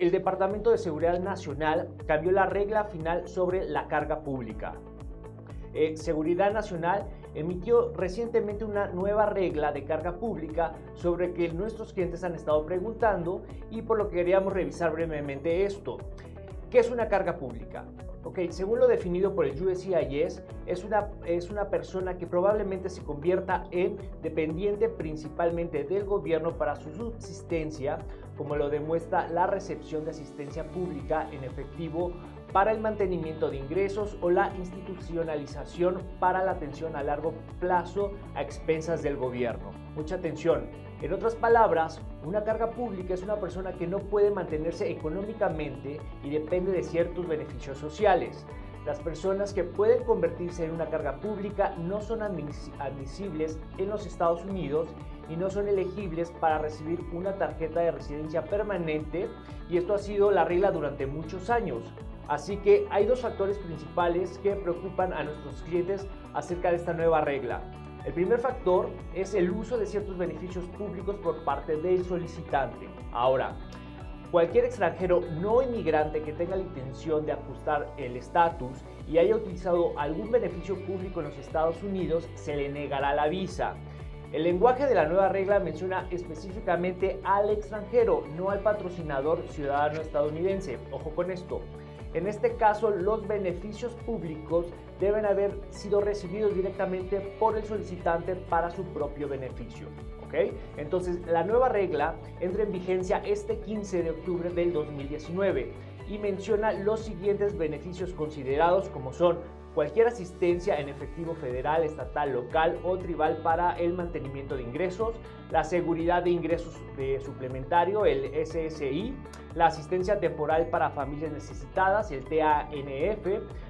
El Departamento de Seguridad Nacional cambió la regla final sobre la carga pública. Eh, Seguridad Nacional emitió recientemente una nueva regla de carga pública sobre que nuestros clientes han estado preguntando y por lo que queríamos revisar brevemente esto. ¿Qué es una carga pública? Ok, según lo definido por el USCIS, es una, es una persona que probablemente se convierta en dependiente principalmente del gobierno para su subsistencia, como lo demuestra la recepción de asistencia pública en efectivo para el mantenimiento de ingresos o la institucionalización para la atención a largo plazo a expensas del gobierno. Mucha atención, en otras palabras, una carga pública es una persona que no puede mantenerse económicamente y depende de ciertos beneficios sociales. Las personas que pueden convertirse en una carga pública no son admisibles en los Estados Unidos y no son elegibles para recibir una tarjeta de residencia permanente y esto ha sido la regla durante muchos años. Así que hay dos factores principales que preocupan a nuestros clientes acerca de esta nueva regla. El primer factor es el uso de ciertos beneficios públicos por parte del solicitante. Ahora, cualquier extranjero no inmigrante que tenga la intención de ajustar el estatus y haya utilizado algún beneficio público en los Estados Unidos se le negará la visa. El lenguaje de la nueva regla menciona específicamente al extranjero, no al patrocinador ciudadano estadounidense. Ojo con esto. En este caso, los beneficios públicos deben haber sido recibidos directamente por el solicitante para su propio beneficio. Entonces, la nueva regla entra en vigencia este 15 de octubre del 2019 y menciona los siguientes beneficios considerados como son cualquier asistencia en efectivo federal, estatal, local o tribal para el mantenimiento de ingresos, la seguridad de ingresos de suplementario, el SSI, la asistencia temporal para familias necesitadas, el TANF,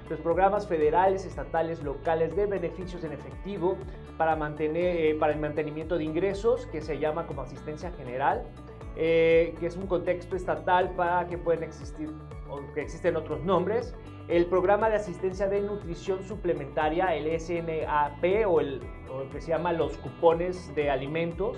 los programas federales, estatales, locales de beneficios en efectivo para, mantener, eh, para el mantenimiento de ingresos, que se llama como asistencia general, eh, que es un contexto estatal para que pueden existir o que existen otros nombres, el programa de asistencia de nutrición suplementaria, el SNAP o el, que se llama los cupones de alimentos,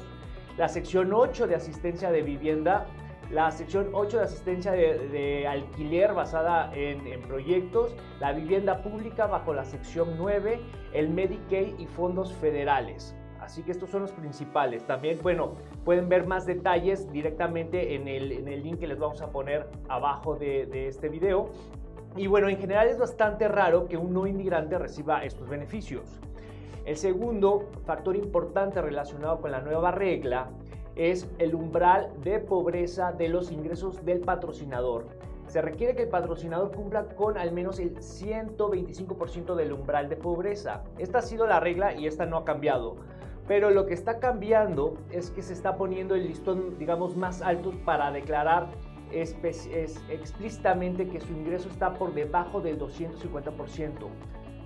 la sección 8 de asistencia de vivienda, la sección 8 de asistencia de, alquiler basada en, proyectos, la vivienda pública bajo la sección 9, el Medicaid y fondos federales. Así que estos son los principales. También, bueno, pueden ver más detalles directamente en el, en el link que les vamos a poner abajo de este video. Y bueno, en general es bastante raro que un no inmigrante reciba estos beneficios. El segundo factor importante relacionado con la nueva regla es el umbral de pobreza de los ingresos del patrocinador. Se requiere que el patrocinador cumpla con al menos el 125% del umbral de pobreza. Esta ha sido la regla y esta no ha cambiado. Pero lo que está cambiando es que se está poniendo el listón, digamos, más alto para declarar es, explícitamente que su ingreso está por debajo del 250%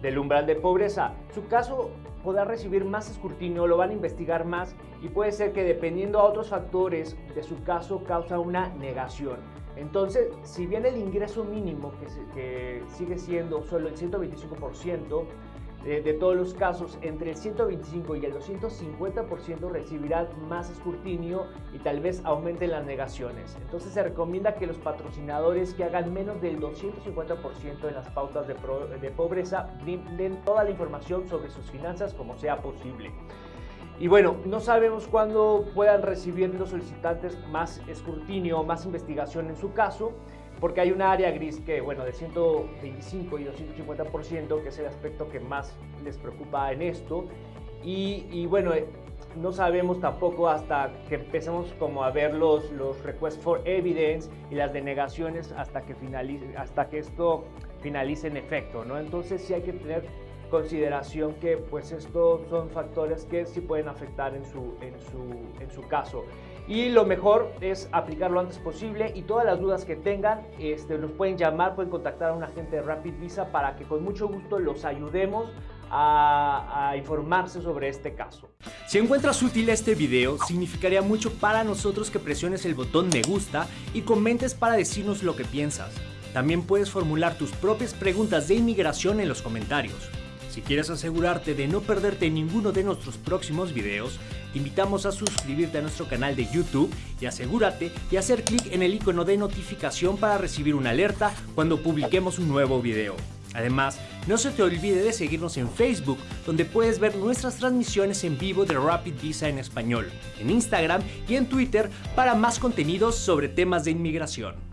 del umbral de pobreza. Su caso podrá recibir más escrutinio, lo van a investigar más y puede ser que dependiendo a otros factores de su caso causa una negación. Entonces, si bien el ingreso mínimo que sigue siendo solo el 125%, de, todos los casos, entre el 125 y el 250% recibirán más escrutinio y tal vez aumenten las negaciones. Entonces se recomienda que los patrocinadores que hagan menos del 250% en las pautas de, de pobreza den toda la información sobre sus finanzas como sea posible. Y bueno, no sabemos cuándo puedan recibir los solicitantes más escrutinio más investigación en su caso porque hay una área gris que, bueno, de 125 y 250%, que es el aspecto que más les preocupa en esto. Y, bueno, eh, no sabemos tampoco hasta que empecemos como a ver los, los requests for evidence y las denegaciones hasta que, finalice, hasta que esto finalice en efecto, ¿no? Entonces sí hay que tener consideración que pues estos son factores que sí pueden afectar en su, en su, en su caso. Y lo mejor es aplicarlo antes posible y todas las dudas que tengan este, nos pueden llamar, pueden contactar a un agente de Rapid Visa para que con mucho gusto los ayudemos a, a, informarse sobre este caso. Si encuentras útil este video, significaría mucho para nosotros que presiones el botón me gusta y comentes para decirnos lo que piensas. También puedes formular tus propias preguntas de inmigración en los comentarios. Si quieres asegurarte de no perderte ninguno de nuestros próximos videos, te invitamos a suscribirte a nuestro canal de YouTube y asegúrate de hacer clic en el icono de notificación para recibir una alerta cuando publiquemos un nuevo video. Además, no se te olvide de seguirnos en Facebook, donde puedes ver nuestras transmisiones en vivo de Rapid Visa en español, en Instagram y en Twitter para más contenidos sobre temas de inmigración.